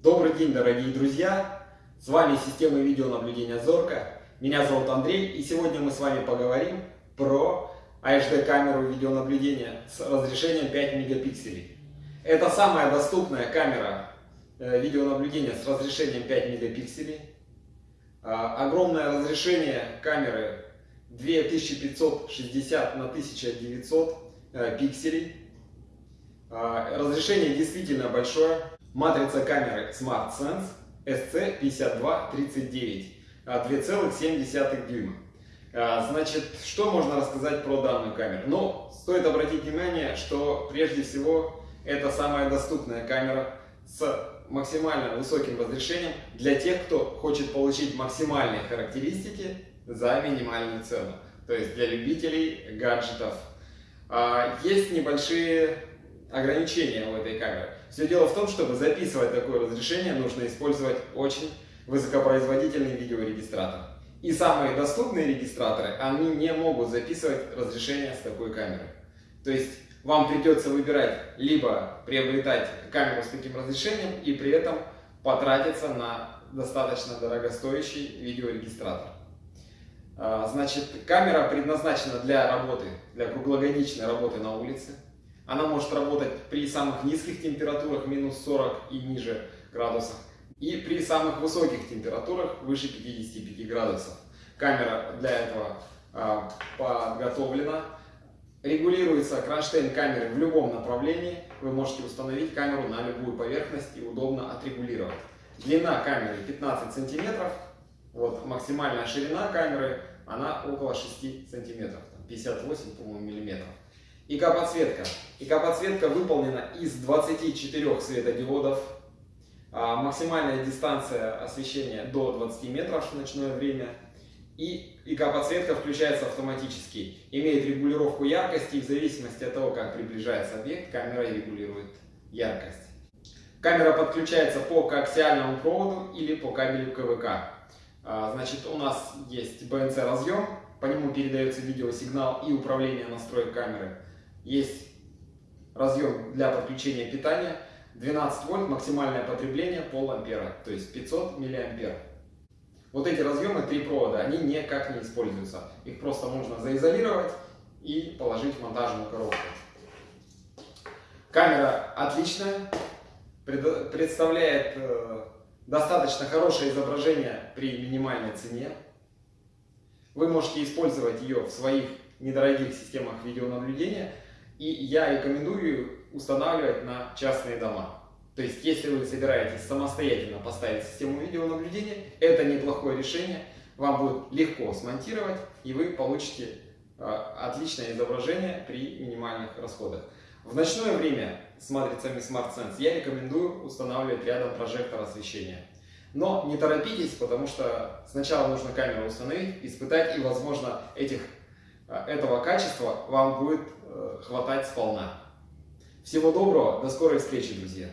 Добрый день, дорогие друзья! С вами система видеонаблюдения Зорка. Меня зовут Андрей, и сегодня мы с вами поговорим про HD-камеру видеонаблюдения с разрешением 5 мегапикселей. Это самая доступная камера э, видеонаблюдения с разрешением 5 мегапикселей. А, огромное разрешение камеры 2560 на 1900 э, пикселей. А, разрешение действительно большое. Матрица камеры SmartSense SC5239 2,7 дюйма. А, значит, что можно рассказать про данную камеру? Ну, стоит обратить внимание, что прежде всего это самая доступная камера с максимально высоким разрешением для тех, кто хочет получить максимальные характеристики за минимальную цену. То есть для любителей гаджетов. А, есть небольшие ограничения у этой камеры. Все дело в том, чтобы записывать такое разрешение, нужно использовать очень высокопроизводительный видеорегистратор. И самые доступные регистраторы, они не могут записывать разрешение с такой камерой. То есть вам придется выбирать, либо приобретать камеру с таким разрешением и при этом потратиться на достаточно дорогостоящий видеорегистратор. А, значит, камера предназначена для работы, для круглогодичной работы на улице. Она может работать при самых низких температурах, минус 40 и ниже градусов, и при самых высоких температурах, выше 55 градусов. Камера для этого а, подготовлена. Регулируется кронштейн камеры в любом направлении. Вы можете установить камеру на любую поверхность и удобно отрегулировать. Длина камеры 15 сантиметров. Вот максимальная ширина камеры, она около 6 сантиметров, 58, по-моему, миллиметров. ИК-подсветка. ИК-подсветка выполнена из 24 светодиодов. А, максимальная дистанция освещения до 20 метров в ночное время. И ИК-подсветка включается автоматически. Имеет регулировку яркости и в зависимости от того, как приближается объект, камера регулирует яркость. Камера подключается по коаксиальному проводу или по кабелю КВК. А, значит, у нас есть BNC разъем, по нему передается видеосигнал и управление настроек камеры. Есть разъем для подключения питания, 12 вольт, максимальное потребление пол ампера, то есть 500 миллиампер. Вот эти разъемы, три провода, они никак не используются. Их просто можно заизолировать и положить в монтажную коробку. Камера отличная, представляет э, достаточно хорошее изображение при минимальной цене. Вы можете использовать ее в своих недорогих системах видеонаблюдения и я рекомендую устанавливать на частные дома. То есть, если вы собираетесь самостоятельно поставить систему видеонаблюдения, это неплохое решение. Вам будет легко смонтировать, и вы получите а, отличное изображение при минимальных расходах. В ночное время с матрицами SmartSense я рекомендую устанавливать рядом прожектор освещения. Но не торопитесь, потому что сначала нужно камеру установить, испытать, и, возможно, этих, этого качества вам будет Э, хватать сполна. Всего доброго, до скорой встречи, друзья!